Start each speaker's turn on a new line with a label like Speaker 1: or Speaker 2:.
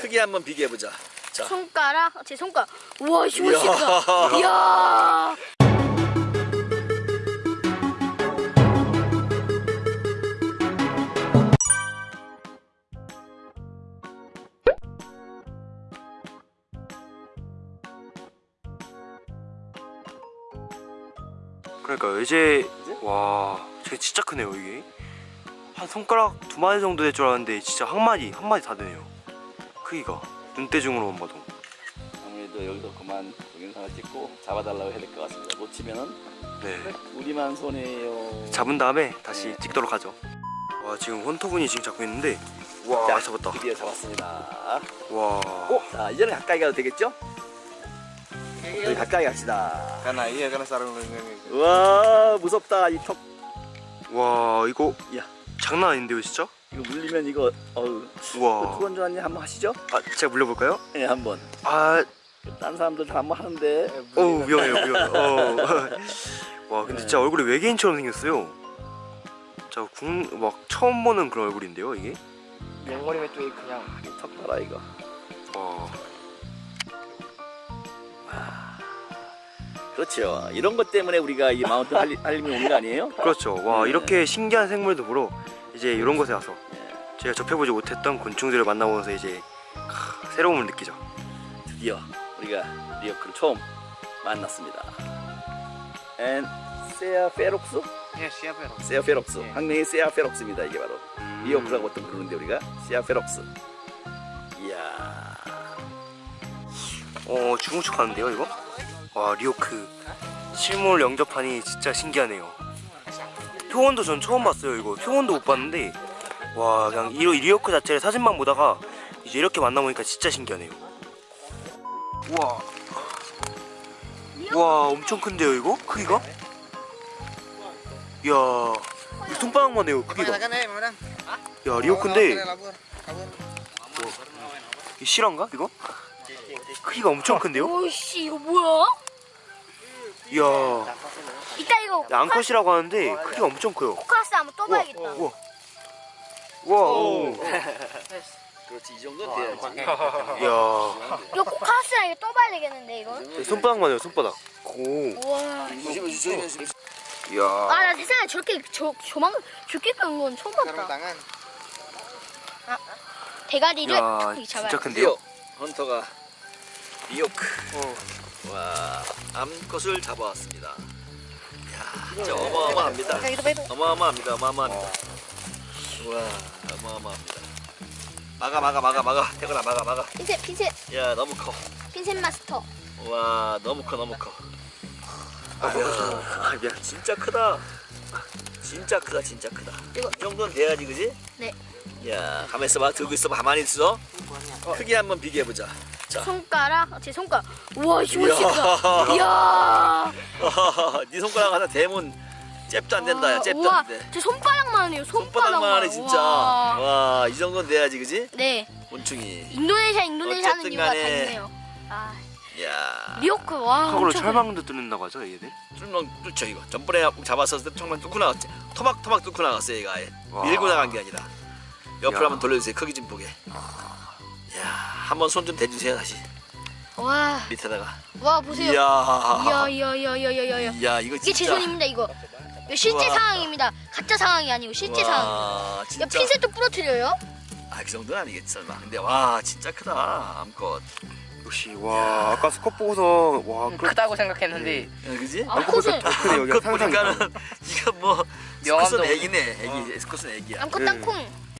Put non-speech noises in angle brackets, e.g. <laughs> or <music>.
Speaker 1: 크기 한번 비교해 보자. 자.
Speaker 2: 손가락 제 손가락 우와 이거. 멋있다 이야
Speaker 3: 그러니까 이제 와, 쟤 진짜 크네요 이게. 한 손가락 두 마디 정도 될 줄 알았는데 진짜 한 마디 한 마디 다 되네요. 크기가 눈대중으로만 봐도.
Speaker 1: 아무래도 여기서 그만 동영상을 찍고 잡아달라고 해야 될 것 같습니다. 놓치면은
Speaker 3: 네.
Speaker 1: 우리만 손해요.
Speaker 3: 잡은 다음에 다시
Speaker 1: 네.
Speaker 3: 찍도록 하죠. 와 지금 헌터분이 지금 잡고 있는데 와
Speaker 1: 자,
Speaker 3: 잡았다.
Speaker 1: 드디어 잡았습니다.
Speaker 3: 와.
Speaker 1: 자, 이제는 가까이 가도 되겠죠? 우리 가까이 갑시다.
Speaker 4: Iya karena sarung lengan
Speaker 1: 우와, 무섭다. 이 턱.
Speaker 3: 와 이거
Speaker 1: 야.
Speaker 3: 장난 아닌데요 진짜?
Speaker 1: 이거 물리면 이거 어우.
Speaker 3: 와.
Speaker 1: 투건 조아님 한번 하시죠?
Speaker 3: 아 제가 물려볼까요?
Speaker 1: 네, 한번.
Speaker 3: 아,
Speaker 1: 딴 사람들 다 한번 하는데.
Speaker 3: 어우 위험해요 위험해. 어. <laughs> 와 근데
Speaker 1: 네.
Speaker 3: 진짜 얼굴이 외계인처럼 생겼어요. 자국막 처음 보는 그런 얼굴인데요 이게.
Speaker 4: Mau itu 그냥
Speaker 1: 턱 봐라 이거.
Speaker 3: 와.
Speaker 1: 그렇죠. 이런 것 때문에 우리가 이 마운트 할림이 오는 거 아니에요?
Speaker 3: 그렇죠. 와
Speaker 1: 네.
Speaker 3: 이렇게 신기한 생물도 보러 이제 이런 곳에 와서
Speaker 1: 네.
Speaker 3: 제가 접해보지 못했던 곤충들을 만나보면서 이제 크, 새로움을 느끼죠.
Speaker 1: 드디어 우리가 리오크를 처음 만났습니다. 얜 Sia ferox?
Speaker 4: ya siapa ya
Speaker 1: Sia ferox.
Speaker 4: 예.
Speaker 1: 학명이 Sia ferox입니다. 이게 바로
Speaker 3: 음.
Speaker 1: 리오크라고 또 부르는데 우리가 Sia ferox. 이야.
Speaker 3: 어 중후축하는데요 이거? 와 리오크 실물 영접하니 진짜 신기하네요. 표본도 전 처음 봤어요 이거. 표본도 못 봤는데 와 그냥 이 리오크 자체를 사진만 보다가 이제 이렇게 만나보니까 진짜 신기하네요. 우와. 와 엄청 큰데요 이거? 크기가? 이야 이 손바닥만 해요 크기가. 야
Speaker 4: Labur, labur.
Speaker 3: 이 실화인가 이거? 크기가 엄청 큰데요?
Speaker 2: 오씨 이거 뭐야
Speaker 3: 이야 야, 암컷이라고 하는데 크기가 엄청 커요
Speaker 2: 코카스 한번 떠봐야겠다
Speaker 3: 우와 우와 오.
Speaker 1: 그렇지 이 정도 돼야지.
Speaker 3: 이야
Speaker 2: 이거 코카스랑 이거 떠봐야 되겠는데 이거
Speaker 3: 손바닥만 해요 손바닥 오
Speaker 2: 우와
Speaker 1: 조심 조심 조심.
Speaker 3: 이야
Speaker 2: 아나 세상에 저렇게 저 조만 저렇게 큰건 처음 봤다
Speaker 4: tangan.
Speaker 2: 대가리를
Speaker 3: 이야
Speaker 2: 탁 잡아야
Speaker 3: 진짜
Speaker 2: 돼.
Speaker 3: 큰데요?
Speaker 1: 리오 hunter가 리오크.
Speaker 3: 어.
Speaker 1: 와 암컷을 잡아왔습니다. 야 진짜 어마어마합니다.
Speaker 2: 여기도 빼도
Speaker 1: 어마어마합니다. 어마어마합니다. 와 어마어마합니다. 막아 막아 막아 막아 태근아 막아 막아.
Speaker 2: 핀셋 핀셋
Speaker 1: 야 너무 커.
Speaker 2: 핀셋 마스터
Speaker 1: 와 너무 커 너무 커.
Speaker 3: 아,
Speaker 1: 야 진짜 크다. 진짜 크다 진짜 크다.
Speaker 2: 이거-
Speaker 1: 이 정도는 돼야지 그지?
Speaker 2: 네
Speaker 1: 야 가만 있어봐 들고 있어봐 가만히 있어. 크기 한번 비교해보자. 자.
Speaker 2: 손가락 제 손가락 우와. 멋있다 이야 <laughs>
Speaker 1: 네 손가락 하나 대면 잽도 안 된다 야 잽도
Speaker 2: 우와
Speaker 1: 안 돼.
Speaker 2: 제 손바닥만 해요 손바닥만
Speaker 1: 손바닥만 하네 진짜.
Speaker 2: 우와.
Speaker 1: 와 이 정도는 돼야지 그지?
Speaker 2: 네
Speaker 1: 곤충이.
Speaker 2: 인도네시아 인도네시아 하는
Speaker 1: 어쨌든
Speaker 2: 이유가 다
Speaker 1: 간에.
Speaker 2: 있네요 아
Speaker 1: 야.
Speaker 2: 리오크 와 엄청
Speaker 3: 철망도 뚫는다고 하죠 얘들?
Speaker 1: 뚫는 뚫죠 이거. 전번에 잡았었을 때 정말 뚫고 나갔지. 토막 토막 뚫고 나갔어요 얘가 아예.
Speaker 3: 와.
Speaker 1: 밀고 나간 게 아니라. 옆으로
Speaker 3: 야.
Speaker 1: 한번 돌려주세요 크기 좀 보게. 야 한번 손 좀 대주세요 다시
Speaker 2: 커. 와,
Speaker 1: 밑에다가.
Speaker 2: 와 보세요
Speaker 1: 이야.
Speaker 2: 이야 이야 이야 이야 이야 이야
Speaker 1: 이거 진짜.
Speaker 2: 이게 제 손입니다 이거 이거 실제
Speaker 1: 우와.
Speaker 2: 상황입니다 가짜 상황이 아니고 실제 상황
Speaker 1: 와
Speaker 2: 이거
Speaker 1: 진짜.
Speaker 2: 핀셋도 부러뜨려요
Speaker 1: 아그 정도는 아니겠지 설마. 근데 와 진짜 크다 암컷.
Speaker 3: 역시 와 아까 스컷 보고서 와 그,
Speaker 4: 크다고 생각했는데
Speaker 1: 야, 그지?
Speaker 2: 암컷은
Speaker 3: 더 크네 여기가
Speaker 1: 암컷 보니까는 이거 뭐 스컷은 애기네 애기 스컷은 애기야
Speaker 2: 암컷
Speaker 3: 네.
Speaker 2: 땅콩